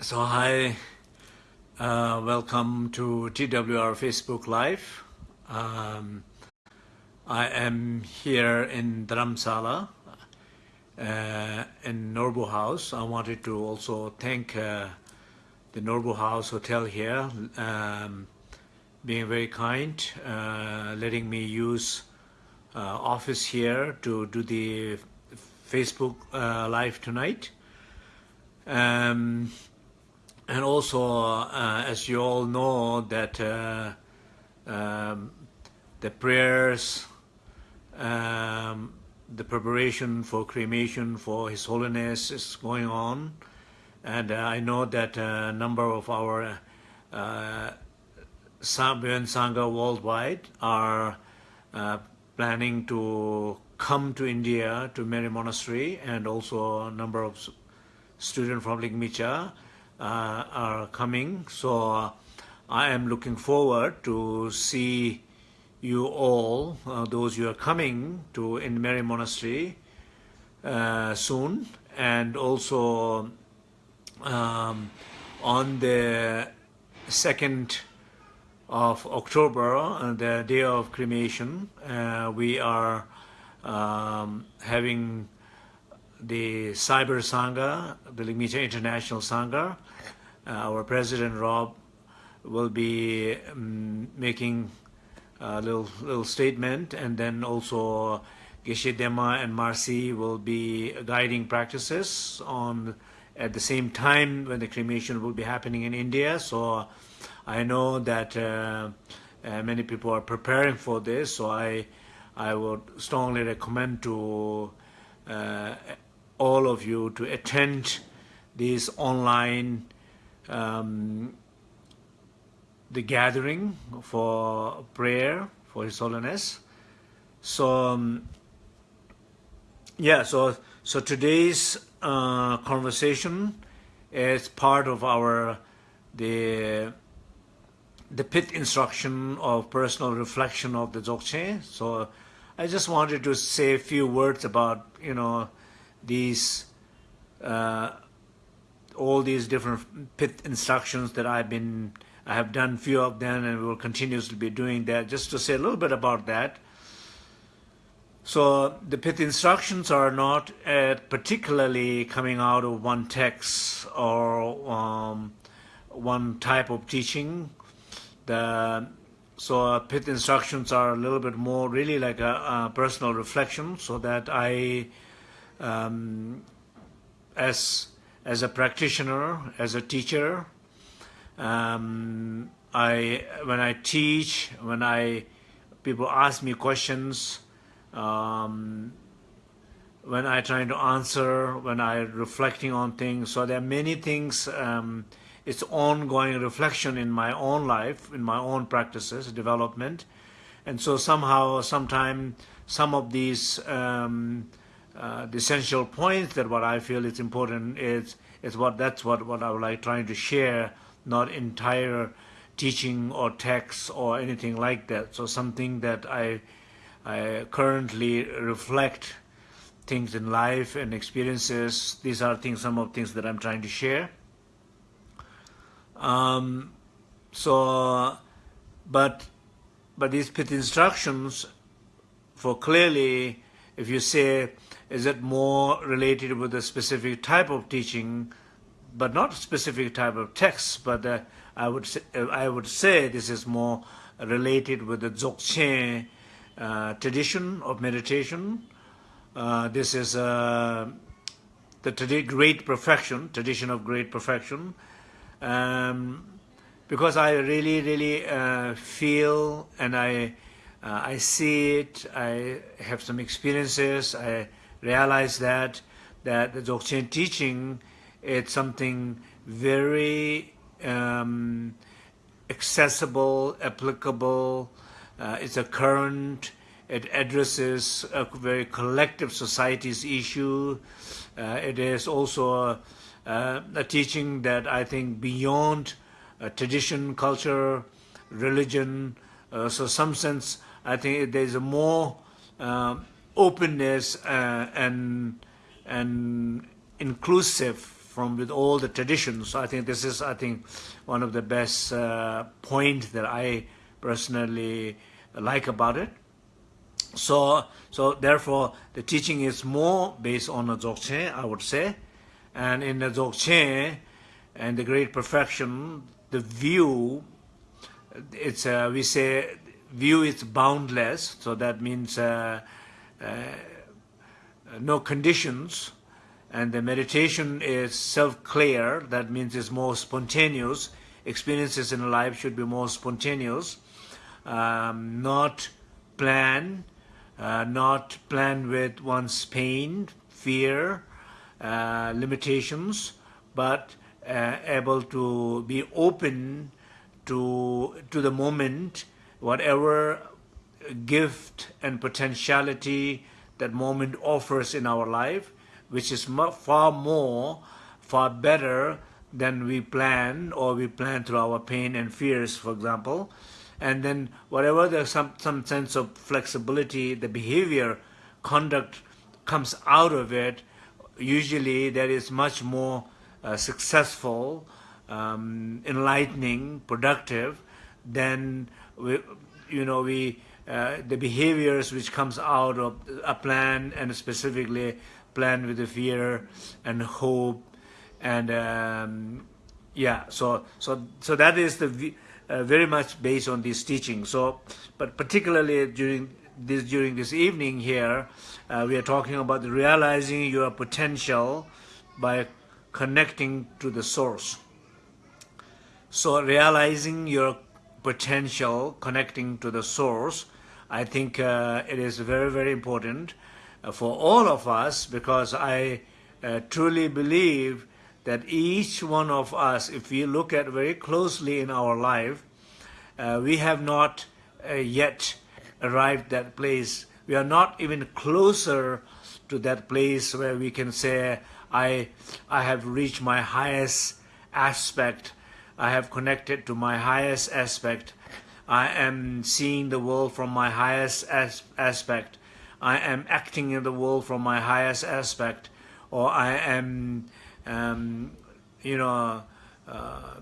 So hi, uh, welcome to TWR Facebook Live. Um, I am here in Dharamsala uh, in Norbu House. I wanted to also thank uh, the Norbu House Hotel here, um, being very kind, uh, letting me use uh, office here to do the Facebook uh, Live tonight. Um, and also, uh, as you all know, that uh, um, the prayers, um, the preparation for cremation for His Holiness is going on. And uh, I know that a number of our uh, Sangha worldwide are uh, planning to come to India to Menri Monastery and also a number of students from Ligmincha uh, are coming. So uh, I am looking forward to see you all, uh, those who are coming to in Menri Monastery soon, and also um, on the second of October, the day of cremation, uh, we are um, having the Cyber Sangha, the Ligmincha International Sangha. Uh, our President Rob will be um, making a little, little statement and then also Geshe Denma and Marcy will be guiding practices on at the same time when the cremation will be happening in India. So I know that uh, uh, many people are preparing for this. So I, I would strongly recommend to uh, all of you to attend this online um, the gathering for prayer for His Holiness. So um, yeah, so so today's uh, conversation is part of our the the pith instruction of personal reflection of the Dzogchen. So I just wanted to say a few words about you know these uh, all these different pith instructions that I've been I have done few of them and will continuously be doing that. Just to say a little bit about that. So the pith instructions are not uh, particularly coming out of one text or um, one type of teaching. The so pith instructions are a little bit more really like a, a personal reflection so that I um, as as a practitioner, as a teacher, um, I when I teach, when I people ask me questions, um, when I trying to answer, when I reflecting on things. So there are many things. Um, it's ongoing reflection in my own life, in my own practices, development, and so somehow, sometime, some of these um, uh, the essential points that what I feel is important is is what that's what what I would like trying to share, not entire teaching or text or anything like that. So something that I I currently reflect things in life and experiences. These are things, some of things that I'm trying to share. Um, so, but but these pith instructions for clearly, if you say is it more related with a specific type of teaching, but not specific type of text? But uh, I would say, uh, I would say this is more related with the Dzogchen uh, tradition of meditation. Uh, this is uh, the great perfection, tradition of great perfection. Um, because I really, really uh, feel and I, I see it, I have some experiences, I realize that that the Dzogchen teaching it's something very um, accessible, applicable. Uh, it's a current. It addresses a very collective society's issue. Uh, it is also a, a, teaching that I think beyond uh, tradition, culture, religion. Uh, so, some sense, I think there's a more openness uh, and and inclusive from with all the traditions. I think this is, I think, one of the best uh, point that I personally like about it. So, so therefore, the teaching is more based on the Dzogchen, I would say. And in the Dzogchen and the great perfection, the view, it's uh, we say view is boundless. So that means uh, no conditions. And the meditation is self-clear. That means it's more spontaneous. Experiences in life should be more spontaneous, um, not planned, uh, not planned with one's pain, fear, uh, limitations, but uh, able to be open to to the moment, whatever gift and potentiality that moment offers in our life, which is far more, far better than we plan or we plan through our pain and fears, for example. And then whatever there's some, some sense of flexibility, the behavior, conduct comes out of it, usually that is much more uh, successful, um, enlightening, productive than we, you know we uh, the behaviors which comes out of a plan and specifically plan with the fear and hope and um, yeah so so so that is the uh, very much based on this teaching. So, but particularly during this during this evening here, uh, we are talking about realizing your potential by connecting to the source. So, realizing your potential, connecting to the source, I think uh, it is very very important uh, for all of us because I uh, truly believe that each one of us, if we look at very closely in our life, uh, we have not yet arrived that place. We are not even closer to that place where we can say, I, I have reached my highest aspect. I have connected to my highest aspect. I am seeing the world from my highest as aspect. I am acting in the world from my highest aspect. Or I am um, you know, uh,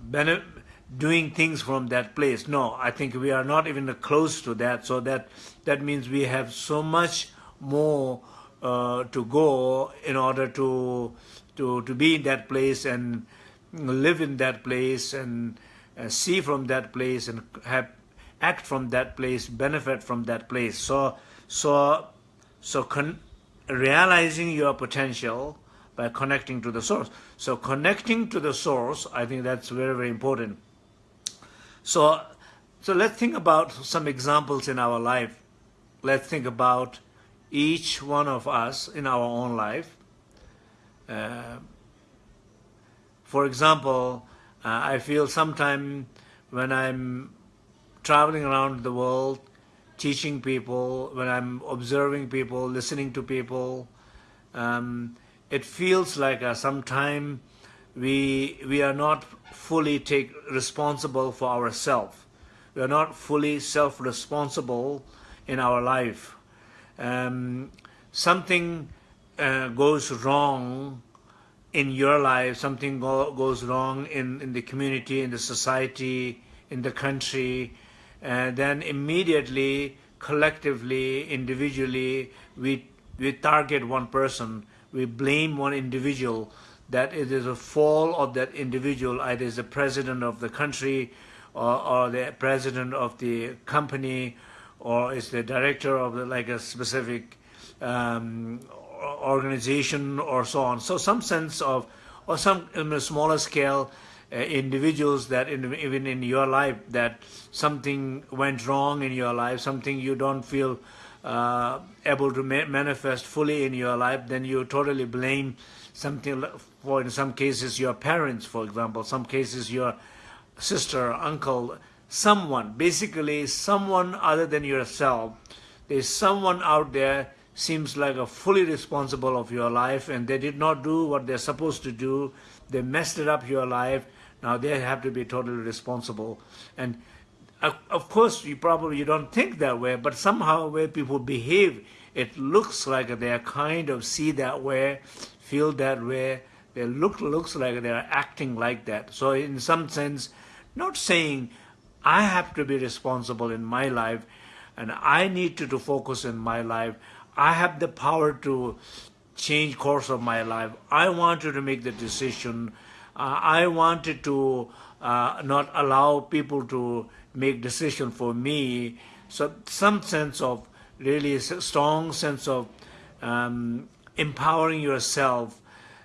doing things from that place. No, I think we are not even close to that. So that that means we have so much more uh, to go in order to to to be in that place and live in that place and uh, see from that place and have act from that place, benefit from that place. So so so realizing your potential by connecting to the source. So connecting to the source, I think that's very, very important. So, so let's think about some examples in our life. Let's think about each one of us in our own life. Uh, for example, uh, I feel sometime when I'm traveling around the world, teaching people, when I'm observing people, listening to people, um, it feels like uh, sometime we we are not fully take responsible for ourselves. We are not fully self-responsible in our life. Um, something uh, goes wrong in your life, something go, goes wrong in, in the community, in the society, in the country, then immediately, collectively, individually, we, we target one person we blame one individual, that it is a fall of that individual, either is the president of the country or, or the president of the company or is the director of the, like a specific um, organization or so on. So some sense of, or some in a smaller scale, uh, individuals that in, even in your life that something went wrong in your life, something you don't feel uh, able to ma manifest fully in your life, then you totally blame something for, in some cases, your parents, for example, some cases your sister, uncle, someone, basically someone other than yourself. There's someone out there seems like a fully responsible of your life and they did not do what they're supposed to do. They messed it up your life. Now they have to be totally responsible. And uh, of course, you probably you don't think that way, but somehow where people behave, it looks like they are kind of see that way, feel that way, they look looks like they are acting like that. So in some sense, not saying I have to be responsible in my life and I need to, to focus in my life. I have the power to change course of my life. I want you to make the decision. Uh, I wanted to uh, not allow people to make decision for me. So some sense of really strong sense of um, empowering yourself,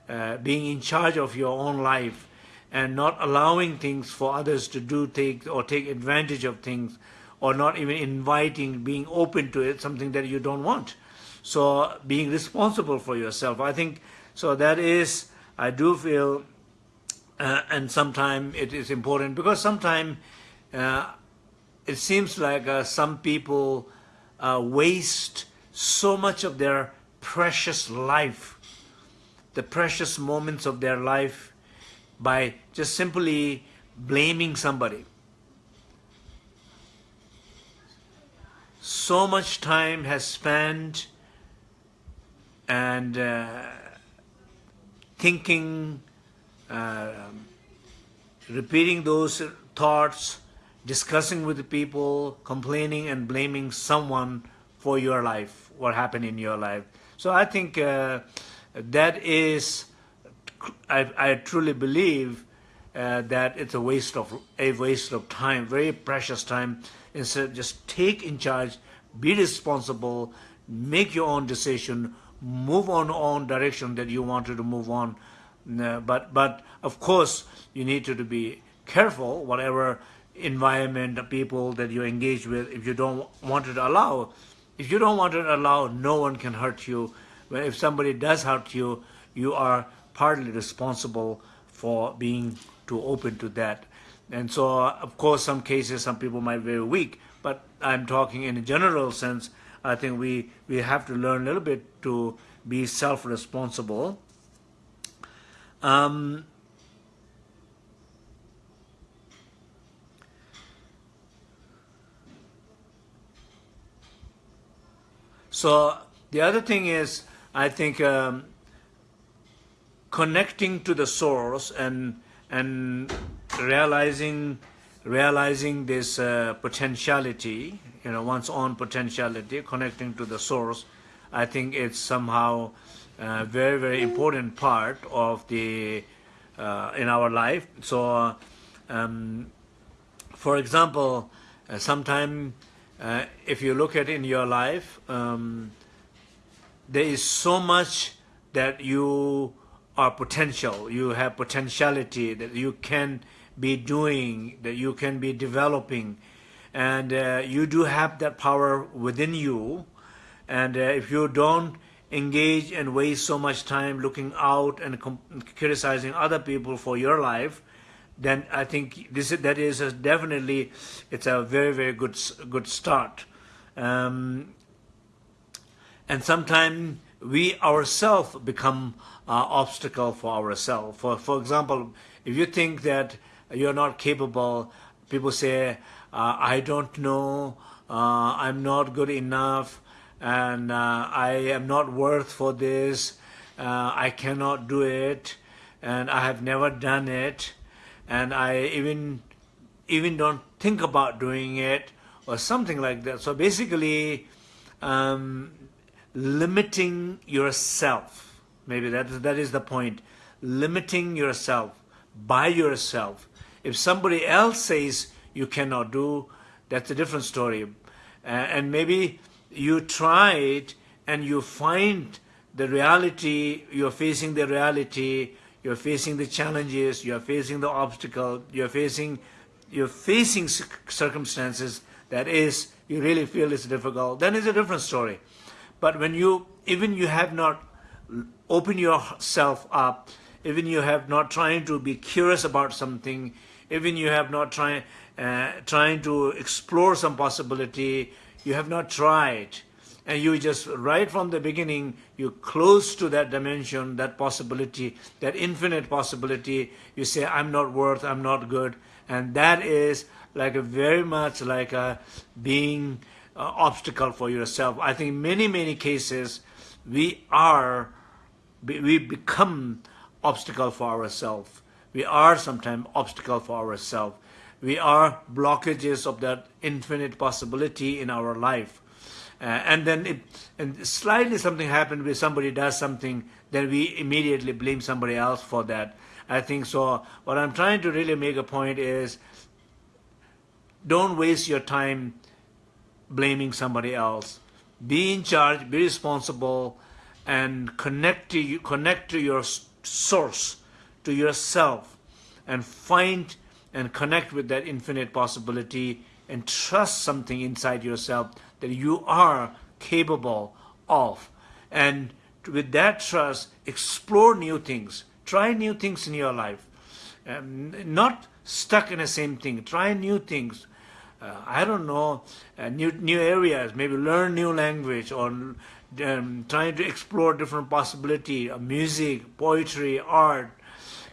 uh, being in charge of your own life, and not allowing things for others to do take or take advantage of things, or not even inviting, being open to it, something that you don't want. So being responsible for yourself, I think. So that is, I do feel, uh, and sometimes it is important because sometimes uh, it seems like uh, some people uh, waste so much of their precious life, the precious moments of their life by just simply blaming somebody. So much time has spent and uh, thinking, uh, repeating those thoughts, discussing with the people, complaining and blaming someone for your life, what happened in your life. So I think uh, that is, I, I truly believe uh, that it's a waste of a waste of time, very precious time. Instead, just take in charge, be responsible, make your own decision, move on on direction that you wanted to move on. But but of course, you need to, to be careful. Whatever environment, people that you engage with, if you don't want to allow if you don't want to allow, no one can hurt you. But if somebody does hurt you, you are partly responsible for being too open to that. And so, of course, some cases, some people might be very weak, but I'm talking in a general sense. I think we, we have to learn a little bit to be self-responsible. Um, So the other thing is, I think um, connecting to the source and and realizing realizing this uh, potentiality, you know, one's own potentiality, connecting to the source, I think it's somehow a very very important part of the uh, in our life. So, um, for example, uh, sometime uh, if you look at in your life, um, there is so much that you are potential, you have potentiality that you can be doing, that you can be developing, and uh, you do have that power within you. And uh, if you don't engage and waste so much time looking out and criticizing other people for your life, then I think this that is definitely it's a very very good good start. Um, and sometimes we ourselves become uh, obstacle for ourselves. For for example, if you think that you're not capable, people say, uh, "I don't know, uh, I'm not good enough, and uh, I am not worth for this. Uh, I cannot do it, and I have never done it." and I even even don't think about doing it or something like that. So basically, um, limiting yourself. Maybe that that is the point. Limiting yourself by yourself. If somebody else says you cannot do, that's a different story. Uh, and maybe you try it and you find the reality, you're facing the reality you're facing the challenges, you're facing the obstacle, you're facing you're facing circumstances that is you really feel it's difficult, then it's a different story. But when you even you have not opened yourself up, even you have not trying to be curious about something, even you have not trying uh, trying to explore some possibility, you have not tried and you just right from the beginning you close to that dimension that possibility that infinite possibility you say i'm not worth i'm not good and that is like a very much like a being uh, obstacle for yourself i think many many cases we are we become obstacle for ourselves. We are sometimes obstacle for ourselves. We are blockages of that infinite possibility in our life. Uh, and then it, and slightly something happened where somebody does something, then we immediately blame somebody else for that. I think so. What I'm trying to really make a point is don't waste your time blaming somebody else. Be in charge, be responsible, and connect to, you, connect to your source, to yourself, and find and connect with that infinite possibility and trust something inside yourself that you are capable of. And with that trust, explore new things. Try new things in your life. Um, not stuck in the same thing. Try new things. Uh, I don't know, uh, new new areas. Maybe learn new language or um, trying to explore different possibility of music, poetry, art,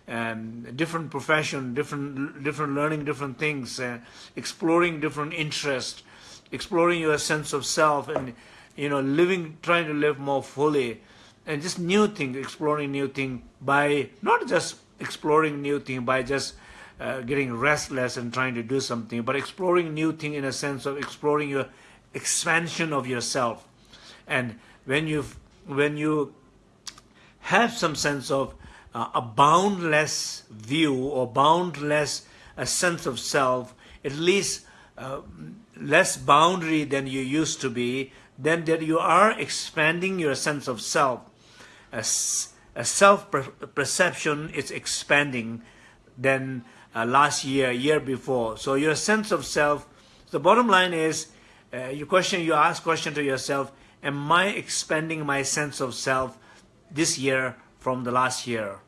um, different profession, different different learning different things, uh, exploring different interests, exploring your sense of self, and you know living, trying to live more fully, and just new things, exploring new thing by not just exploring new thing by just uh, getting restless and trying to do something, but exploring new thing in a sense of exploring your expansion of yourself. And when you when you have some sense of uh, a boundless view or boundless a sense of self, at least uh, less boundary than you used to be, then that you are expanding your sense of self. A, a self-perception is expanding than uh, last year, year before. So your sense of self, the bottom line is, uh, you question, you ask question to yourself, am I expanding my sense of self this year from the last year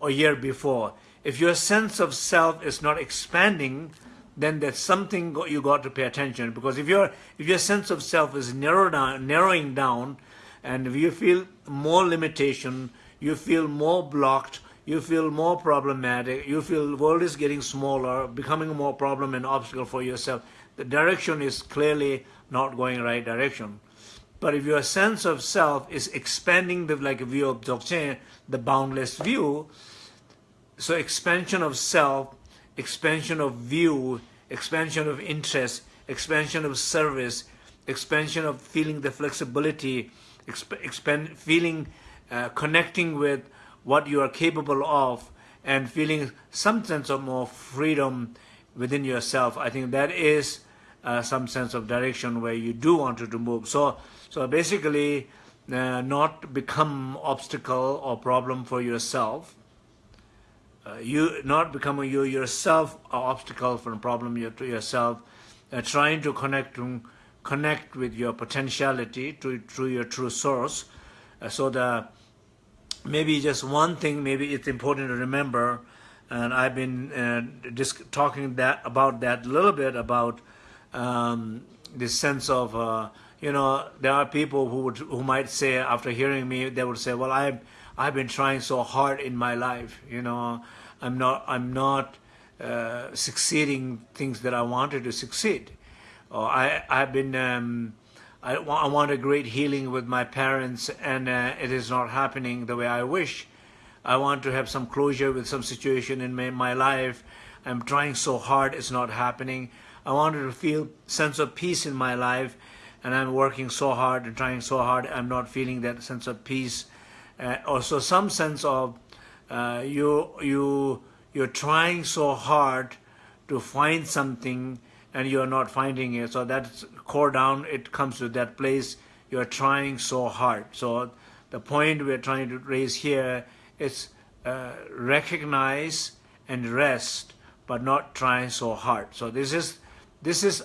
or year before? If your sense of self is not expanding, then that's something you got to pay attention because if your if your sense of self is narrow down, narrowing down and if you feel more limitation, you feel more blocked, you feel more problematic, you feel the world is getting smaller, becoming more problem and obstacle for yourself. The direction is clearly not going right direction. But if your sense of self is expanding the like view of Dzogchen, the boundless view, so expansion of self, expansion of view, expansion of interest, expansion of service, expansion of feeling the flexibility, exp expand, feeling, uh, connecting with what you are capable of and feeling some sense of more freedom within yourself. I think that is uh, some sense of direction where you do want to move. So, so basically, uh, not become obstacle or problem for yourself. Uh, you not becoming you yourself an obstacle for a problem you, to yourself. Uh, trying to connect to connect with your potentiality to through your true source. Uh, so the maybe just one thing, maybe it's important to remember, and I've been uh, just talking that about that a little bit about um, this sense of, uh, you know, there are people who would who might say after hearing me, they would say, well, I've I've been trying so hard in my life, you know, I'm not I'm not uh, succeeding things that I wanted to succeed, or I I've been um, I, I want a great healing with my parents and uh, it is not happening the way I wish. I want to have some closure with some situation in my, my life. I'm trying so hard, it's not happening. I wanted to feel sense of peace in my life and I'm working so hard and trying so hard, I'm not feeling that sense of peace. Uh, also some sense of uh, you, you, you're trying so hard to find something and you're not finding it. So that's core down, it comes to that place you're trying so hard. So the point we're trying to raise here is uh, recognize and rest, but not trying so hard. So this is, this is,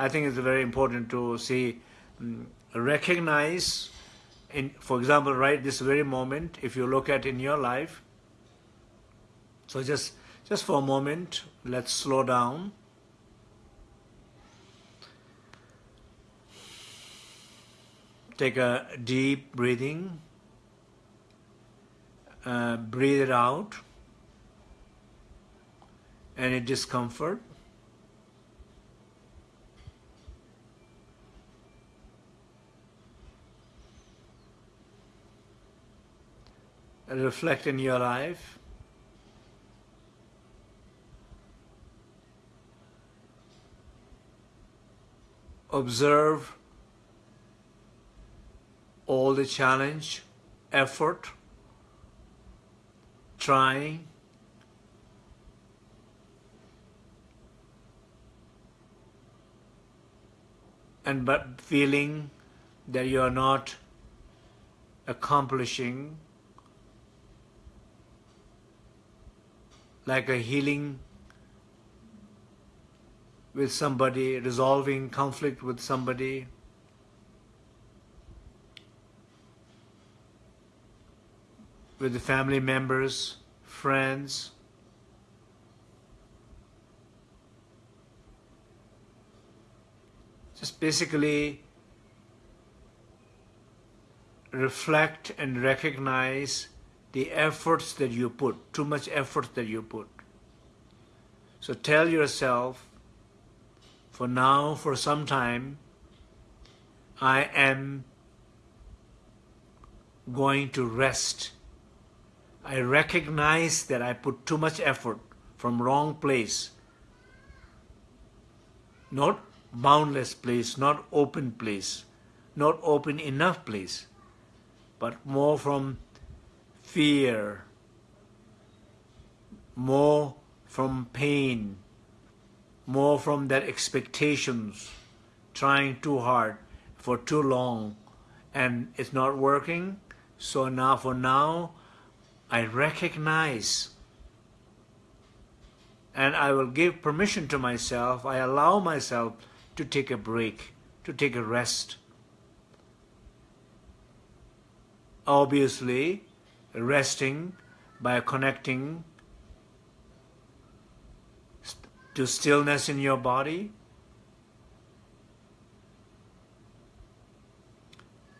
I think it's very important to see, um, recognize, in, for example, right this very moment, if you look at in your life, so just, just for a moment, let's slow down Take a deep breathing. Uh, breathe it out. Any discomfort. Reflect in your life. Observe all the challenge, effort, trying, and but feeling that you are not accomplishing like a healing with somebody, resolving conflict with somebody. with the family members, friends. Just basically reflect and recognize the efforts that you put, too much effort that you put. So tell yourself, for now, for some time, I am going to rest. I recognize that I put too much effort from wrong place. Not boundless place, not open place, not open enough place, but more from fear, more from pain, more from that expectations, trying too hard for too long, and it's not working. So now, for now, I recognize and I will give permission to myself, I allow myself to take a break, to take a rest. Obviously, resting by connecting to stillness in your body,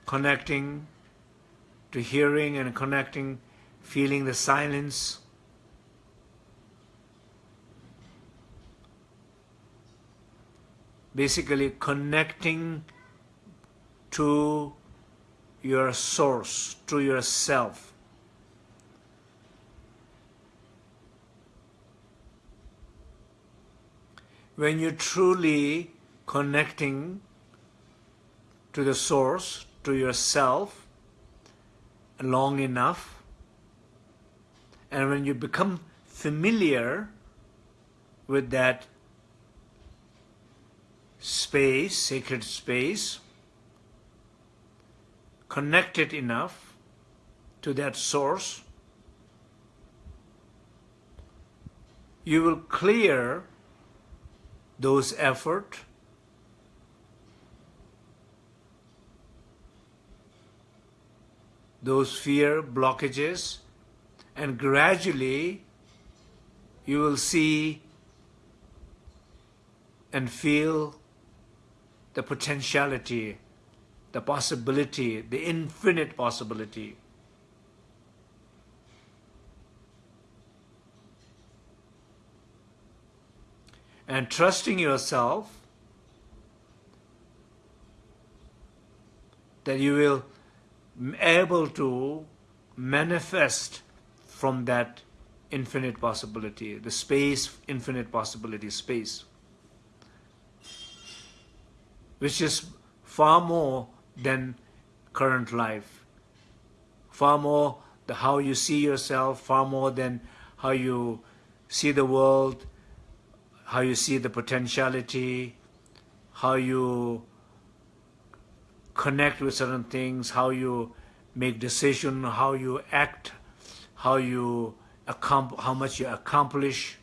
connecting to hearing and connecting, feeling the silence. Basically connecting to your source, to yourself. When you're truly connecting to the source, to yourself, long enough, and when you become familiar with that space, sacred space, connected enough to that source, you will clear those effort those fear blockages and gradually you will see and feel the potentiality the possibility, the infinite possibility. And trusting yourself that you will able to manifest from that infinite possibility, the space, infinite possibility space, which is far more than current life. Far more the how you see yourself, far more than how you see the world, how you see the potentiality, how you connect with certain things, how you make decision, how you act, how you how much you accomplish.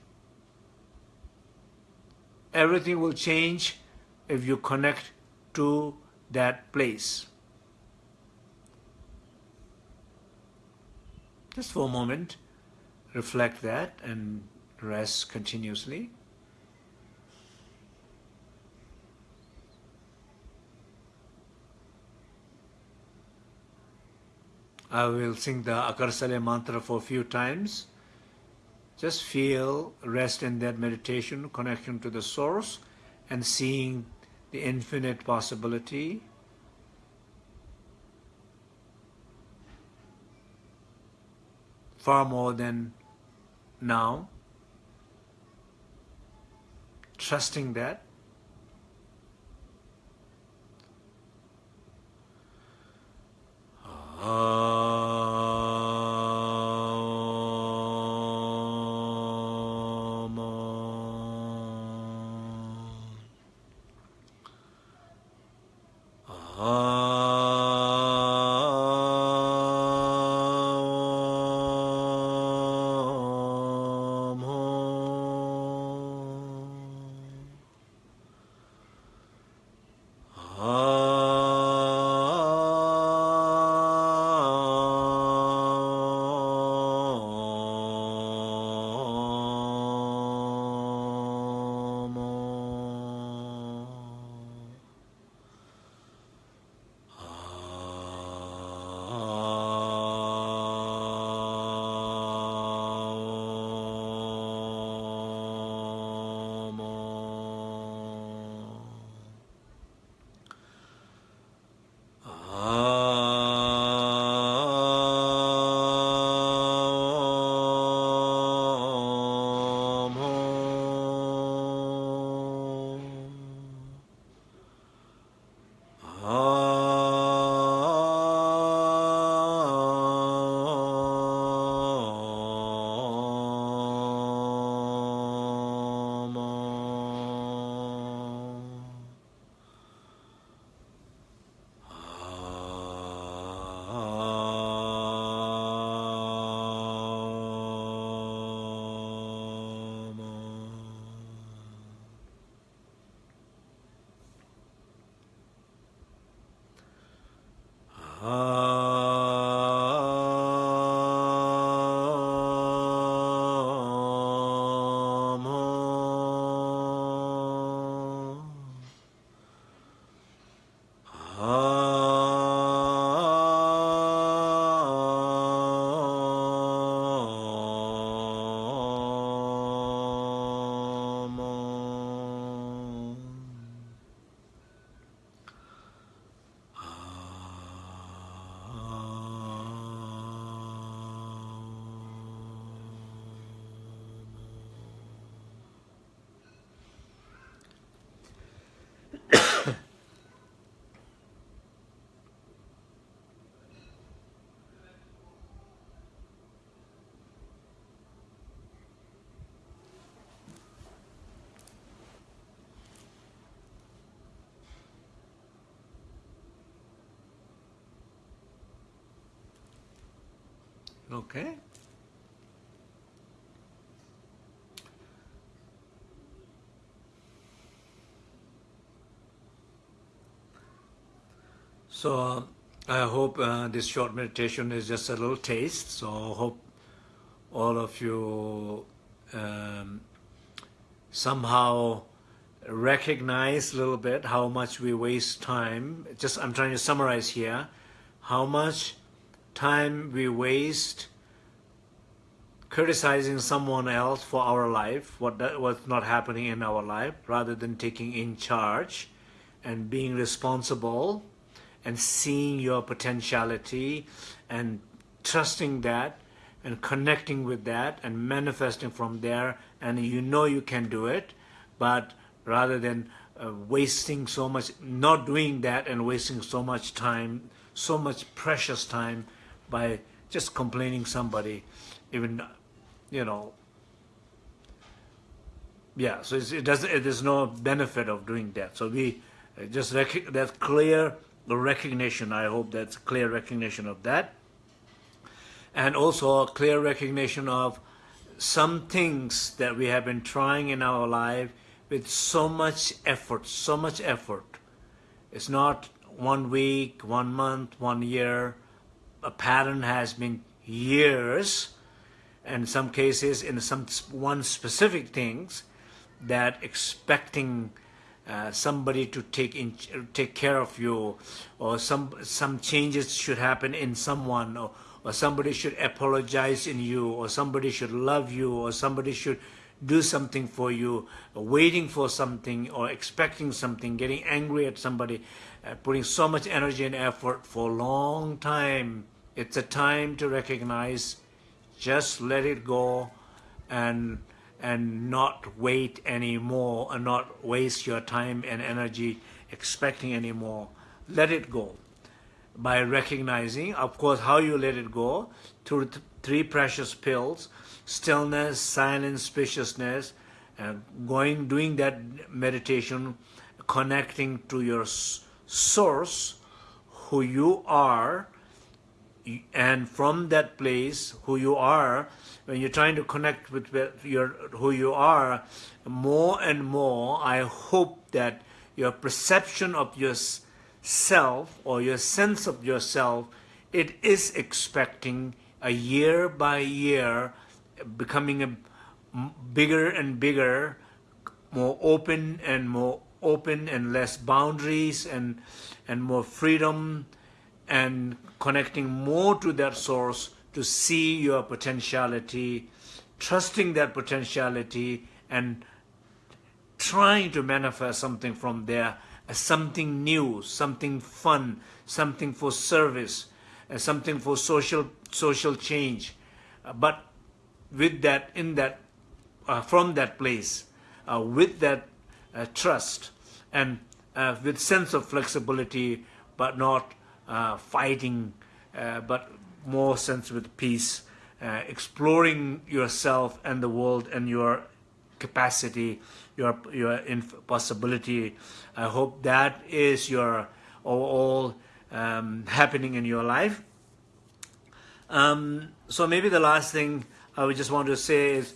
Everything will change if you connect to that place. Just for a moment, reflect that and rest continuously. I will sing the Akarsale mantra for a few times. Just feel rest in that meditation, connection to the source, and seeing the infinite possibility far more than now. Trusting that. Okay. So uh, I hope uh, this short meditation is just a little taste. So I hope all of you um, somehow recognize a little bit how much we waste time. Just I'm trying to summarize here how much time we waste criticizing someone else for our life, what that, what's not happening in our life, rather than taking in charge and being responsible and seeing your potentiality and trusting that and connecting with that and manifesting from there. And you know you can do it but rather than uh, wasting so much not doing that and wasting so much time so much precious time by just complaining somebody, even, you know, yeah, so it doesn't, there's no benefit of doing that. So we uh, just, that clear recognition, I hope that's clear recognition of that. And also a clear recognition of some things that we have been trying in our life with so much effort, so much effort. It's not one week, one month, one year, a pattern has been years, and some cases in some one specific things, that expecting uh, somebody to take in, take care of you, or some some changes should happen in someone, or, or somebody should apologize in you, or somebody should love you, or somebody should do something for you, waiting for something, or expecting something, getting angry at somebody, Uh, putting so much energy and effort for a long time it's a time to recognize Just let it go and and not wait anymore and not waste your time and energy expecting anymore. Let it go by recognizing, of course, how you let it go through th three precious pills, stillness, silence, spaciousness, and going, doing that meditation, connecting to your source, who you are, and from that place, who you are, when you're trying to connect with your who you are, more and more, I hope that your perception of yourself or your sense of yourself, it is expecting a year by year becoming a bigger and bigger, more open and more open and less boundaries and and more freedom and connecting more to that source to see your potentiality, trusting that potentiality and trying to manifest something from there, something new, something fun, something for service, something for social social change. but with that, in that, uh, from that place, uh, with that uh, trust and uh, with sense of flexibility, but not uh, fighting, uh, but more sense with peace, uh, exploring yourself and the world and your capacity, your your possibility. I hope that is your all um, happening in your life. Um, so maybe the last thing I would just want to say is,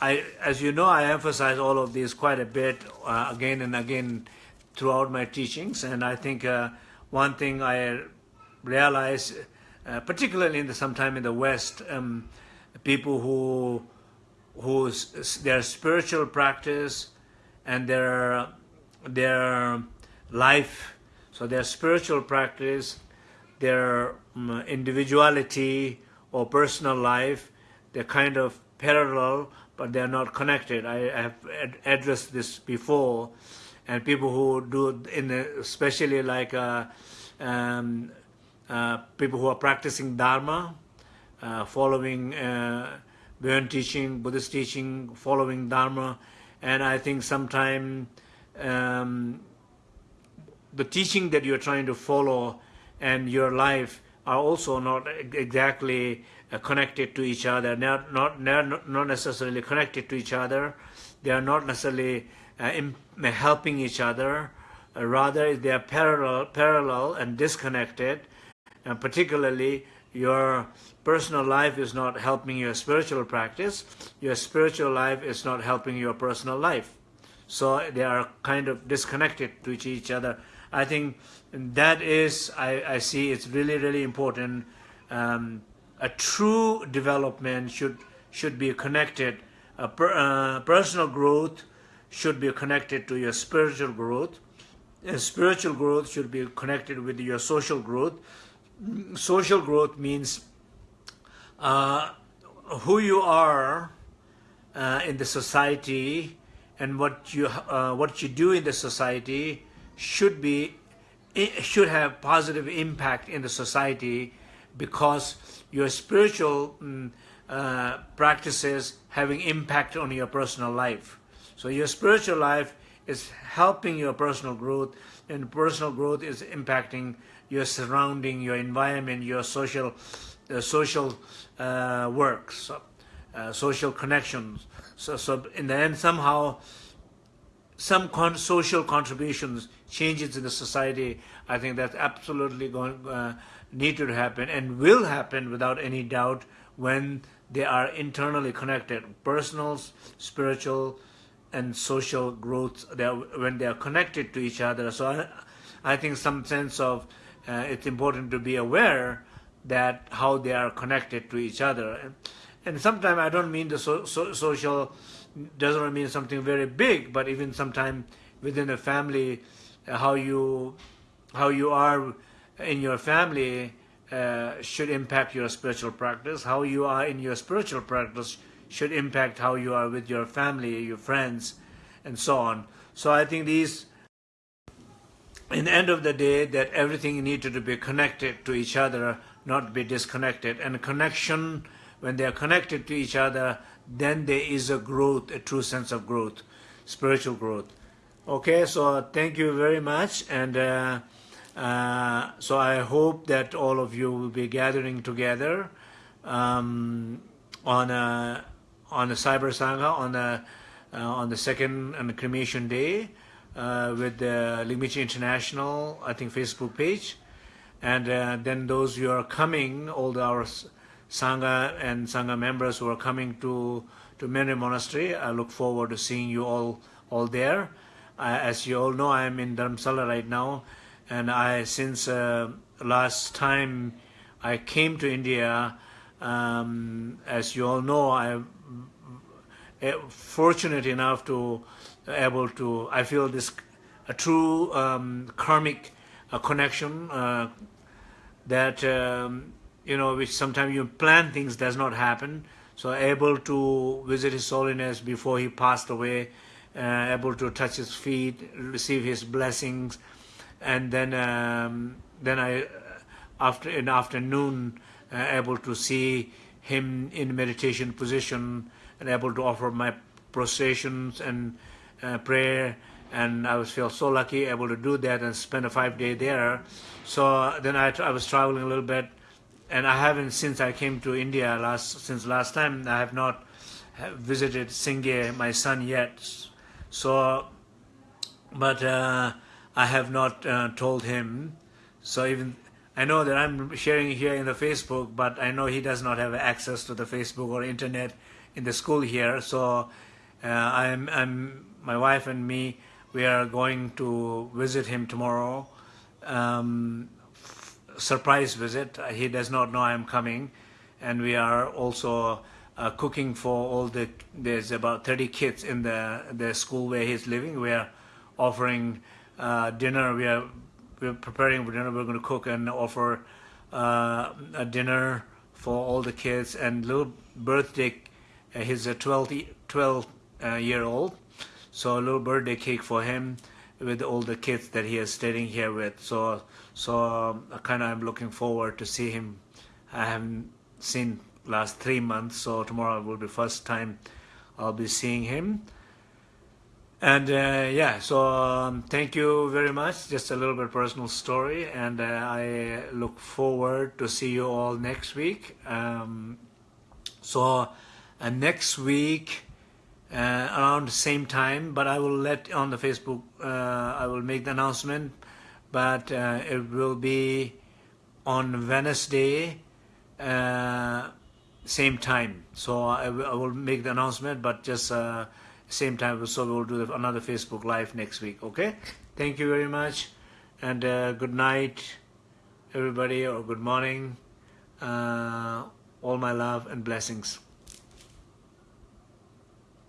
I, as you know, I emphasize all of these quite a bit uh, again and again throughout my teachings, and I think uh, one thing I realize uh, particularly in the, sometime in the West, um, people who whose their spiritual practice and their their life, so their spiritual practice, their um, individuality or personal life, they're kind of parallel, but they're not connected. I, have ad addressed this before, and people who do in the, especially like. Uh, um, uh, people who are practicing Dharma, uh, following uh, teaching, Buddhist teaching, following Dharma, and I think sometime um, the teaching that you're trying to follow and your life are also not exactly connected to each other. They're not, not, not necessarily connected to each other. They are not necessarily uh, helping each other. Uh, rather, they are parallel, parallel and disconnected and particularly your personal life is not helping your spiritual practice, your spiritual life is not helping your personal life. So they are kind of disconnected to each other. I think that is, I, I see it's really, really important. Um, a true development should, should be connected. A per, uh, personal growth should be connected to your spiritual growth. And spiritual growth should be connected with your social growth social growth means uh, who you are uh, in the society and what you uh, what you do in the society should be should have positive impact in the society because your spiritual um, practices having impact on your personal life. So your spiritual life is helping your personal growth and personal growth is impacting your surrounding, your environment, your social, uh, social uh, work, so, uh, social connections. So, so in the end, somehow, some con social contributions, changes in the society, I think that's absolutely going need to happen and will happen without any doubt when they are internally connected, personal, spiritual, and social growth. They are, when they are connected to each other. So I, I think some sense of uh, it's important to be aware that how they are connected to each other. And, and sometimes I don't mean the so, so, social doesn't mean something very big, but even sometimes within a family, uh, how you how you are in your family uh, should impact your spiritual practice. How you are in your spiritual practice should impact how you are with your family, your friends, and so on. So I think these in the end of the day that everything needed to be connected to each other, not be disconnected. And connection when they are connected to each other, then there is a growth, a true sense of growth, spiritual growth. Okay, so thank you very much, and uh, uh, so I hope that all of you will be gathering together um, on a on a cyber sangha on the uh, on the second on the cremation day uh, with the Ligmincha International I think Facebook page, and uh, then those who are coming, all the, our sangha and sangha members who are coming to to Menri Monastery, I look forward to seeing you all all there. as you all know, I am in Dharamsala right now, and I since uh, last time I came to India. Um, as you all know, I'm fortunate enough to able to, I feel this a true um, karmic uh, connection uh, that, um, you know, which sometimes you plan things does not happen. So able to visit His Holiness before he passed away, uh, able to touch his feet, receive his blessings, and then um, then I, after in afternoon, uh, able to see him in meditation position and able to offer my prostrations and uh, prayer. And I was feel so lucky able to do that and spend a five day there. So then I, I was traveling a little bit. And I haven't since I came to India last since last time I have not visited Singye my son yet. So but uh, I have not uh, told him so even I know that I'm sharing here in the Facebook, but I know he does not have access to the Facebook or internet in the school here. So uh, I'm, I'm, my wife and me, we are going to visit him tomorrow. Um, surprise visit. He does not know I'm coming, and we are also uh, cooking for all the. There's about 30 kids in the the school where he's living. We are offering uh, dinner. We are we're preparing for dinner. We're going to cook and offer uh, a dinner for all the kids and little birthday. Uh, he's a 12, 12 uh, year old, so a little birthday cake for him with all the kids that he is staying here with. So, so um, kind of I'm looking forward to see him. I haven't seen last three months, so tomorrow will be first time I'll be seeing him. And uh, yeah, so um, thank you very much. Just a little bit personal story, and uh, I look forward to see you all next week. Um, so uh, next week uh, around the same time, but I will let on the Facebook. Uh, I will make the announcement, but uh, it will be on Wednesday, same time. So I, I will make the announcement, but just same time so we will do another Facebook live next week okay? Thank you very much and uh, good night everybody or good morning. Uh, all my love and blessings